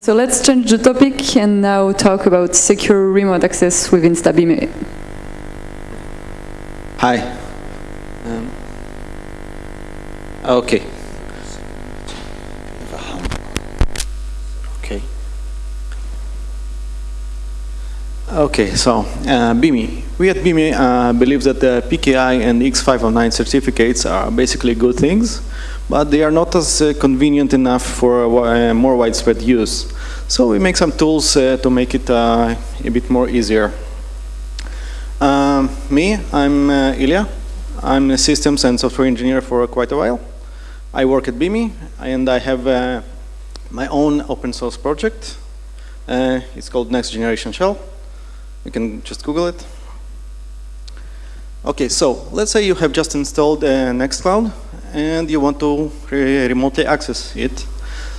So let's change the topic and now talk about secure remote access within InstaBeam. Hi. Um. Okay. Okay, so uh, Beame. We at Beame uh, believe that the PKI and X509 certificates are basically good things, but they are not as uh, convenient enough for uh, more widespread use. So we make some tools uh, to make it uh, a bit more easier. Um, me, I'm Ilya. I'm a systems and software engineer for quite a while. I work at Beame and I have my own open source project. It's called Next Generation Shell. You can just Google it. Okay, so let's say you have just installed uh, Nextcloud and you want to re remotely access it.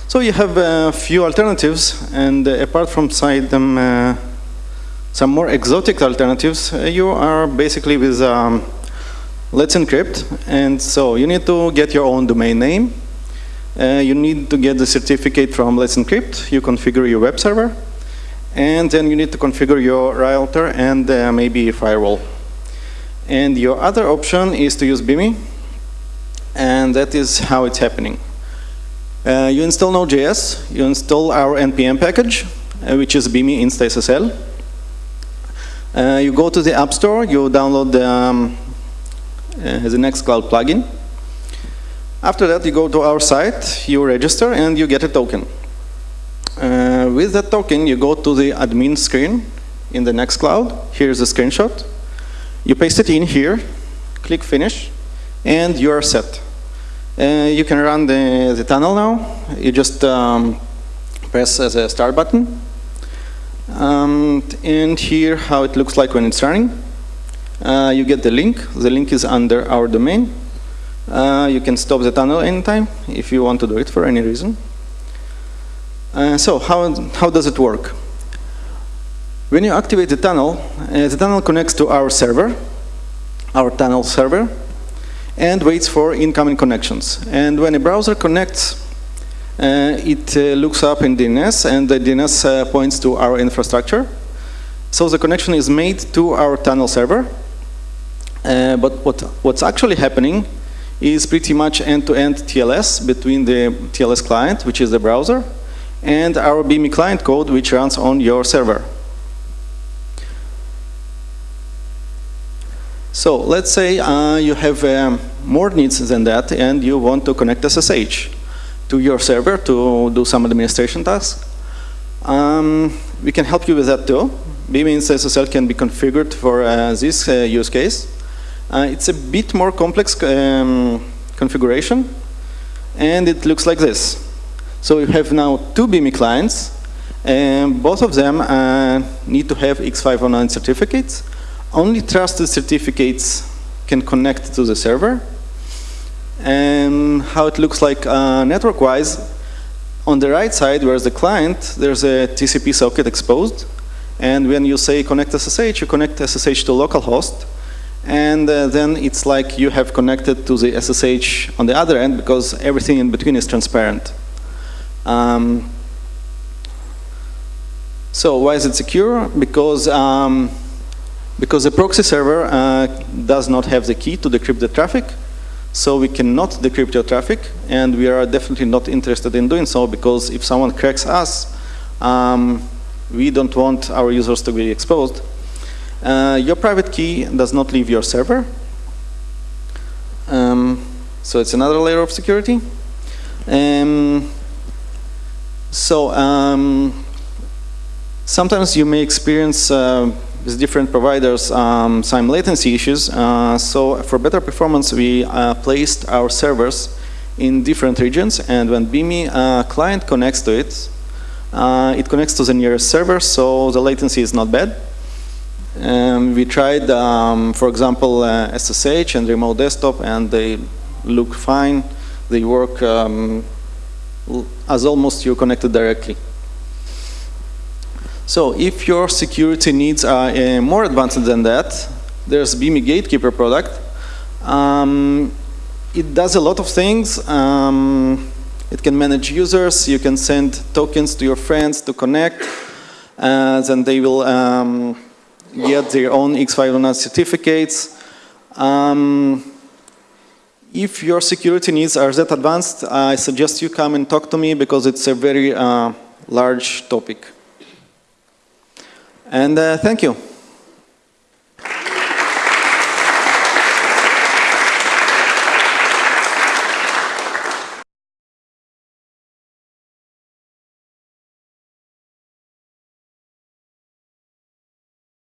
So you have a few alternatives and apart from them uh, some more exotic alternatives, uh, you are basically with um, Let's Encrypt. And so you need to get your own domain name. Uh, you need to get the certificate from Let's Encrypt. You configure your web server. And then you need to configure your router and uh, maybe firewall. And your other option is to use Beame. And that is how it's happening. Uh, you install Node.js. You install our NPM package, uh, which is Beame InstaSSL. Uh, you go to the App Store, you download the, um, uh, the Nextcloud plugin. After that, you go to our site, you register, and you get a token. Uh, with that token, you go to the admin screen in the Nextcloud. Here's a screenshot. You paste it in here, click Finish, and you are set. Uh, you can run the, the tunnel now. You just um, press the start button. Um, and here how it looks like when it's running. Uh, you get the link. The link is under our domain. Uh, you can stop the tunnel anytime if you want to do it for any reason. Uh, so how, how does it work? When you activate the tunnel, uh, the tunnel connects to our server, our tunnel server, and waits for incoming connections. And when a browser connects, uh, it uh, looks up in DNS, and the DNS uh, points to our infrastructure. So the connection is made to our tunnel server. But what, what's actually happening is pretty much end-to-end -end TLS between the TLS client, which is the browser, and our Beame client code, which runs on your server. So let's say uh, you have um, more needs than that and you want to connect SSH to your server to do some administration tasks. Um, we can help you with that too. Beame SSL can be configured for uh, this uh, use case. Uh, it's a bit more complex um, configuration and it looks like this. So you have now two Beame clients and both of them uh, need to have X509 certificates only trusted certificates can connect to the server. And how it looks like uh, network-wise, on the right side, where's the client, there's a TCP socket exposed. And when you say connect SSH, you connect SSH to localhost. And uh, then it's like you have connected to the SSH on the other end because everything in between is transparent. Um, so why is it secure? Because um, because the proxy server uh, does not have the key to decrypt the traffic, so we cannot decrypt your traffic, and we are definitely not interested in doing so because if someone cracks us, um, we don't want our users to be exposed. Uh, your private key does not leave your server, um, so it's another layer of security. Um, so um, sometimes you may experience uh, with different providers um, some latency issues. Uh, so for better performance, we uh, placed our servers in different regions. And when Beame uh, client connects to it, uh, it connects to the nearest server, so the latency is not bad. Um, we tried, um, for example, SSH uh, and remote desktop, and they look fine. They work um, as almost you're connected directly. So if your security needs are uh, more advanced than that, there's Beame Gatekeeper product. Um, it does a lot of things. Um, It can manage users. You can send tokens to your friends to connect. Uh, then they will um, get their own X509 certificates. Um, if your security needs are that advanced, I suggest you come and talk to me because it's a very uh, large topic. And uh, thank you.